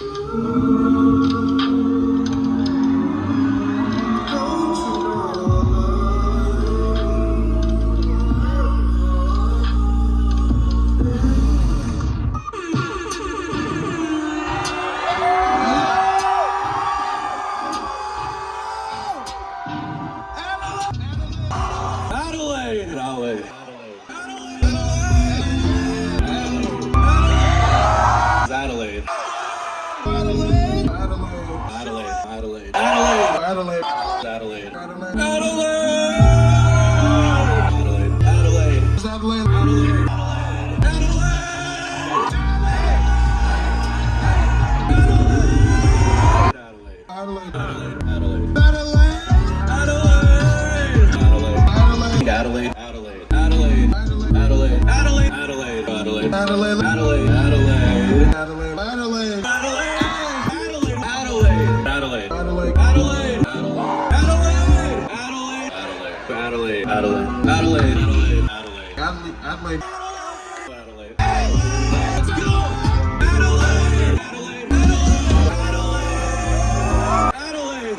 Música Adelaide. Adelaide. Adelaide. Adelaide. Adelaide. Adelaide. Adelaide. Adelaide. Adelaide. Adelaide. Adelaide. Adelaide. Adelaide. Adelaide. Adelaide. Adelaide. Adelaide. Adelaide. Adelaide Adelaide Adela Adelaide Let's go. Adelaide. Adelaide. Adelaide. Adelaide. Adelaide. Adelaide.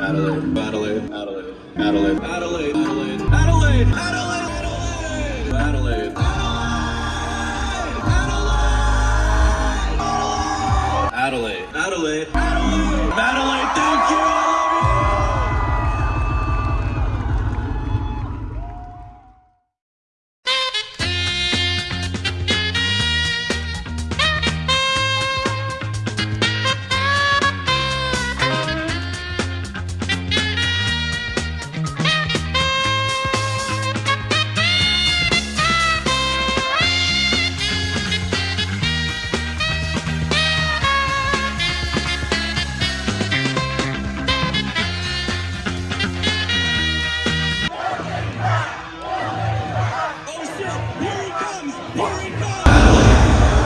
Adelaide. Adelaide. Adelaide. Adelaide. Adelaide. Adelaide. Adelaide! Thank you!